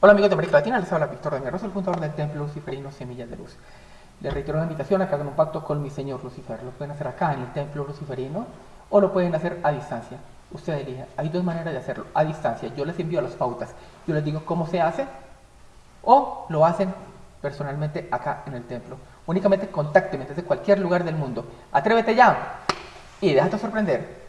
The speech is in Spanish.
Hola amigos de América Latina, les habla Víctor de Rosa, el fundador del Templo Luciferino Semillas de Luz. Les reitero la invitación a que hagan un pacto con mi Señor Lucifer. Lo pueden hacer acá en el Templo Luciferino o lo pueden hacer a distancia. Usted elige. Hay dos maneras de hacerlo. A distancia, yo les envío las pautas. Yo les digo cómo se hace o lo hacen personalmente acá en el templo. Únicamente contácteme desde cualquier lugar del mundo. Atrévete ya y déjate sorprender.